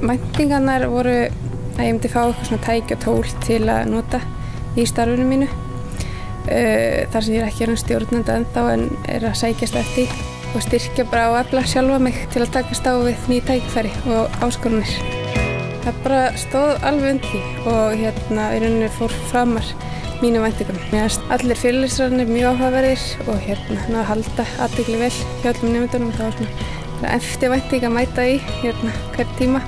Mæntingarnar voru að ég myndi fá eitthvað svona tæki og tól til að nota í starfinu mínu. Uh, þar sem ég er ekki hérna stjórnandi ennþá en er að sækjast eftir og styrkja bara og efla sjálfa mig til að takast á við ný tækifæri og áskorunir. Það bara stóð alveg undir því og hérna í rauninni fór framar mínu finnst allir fyrirlisrarnir mjög áhugaverðir og hérna náðu að halda aðdegli vel hjá öllum nefndunum. Það var svona eftir vænting að mæta í hérna hver tíma.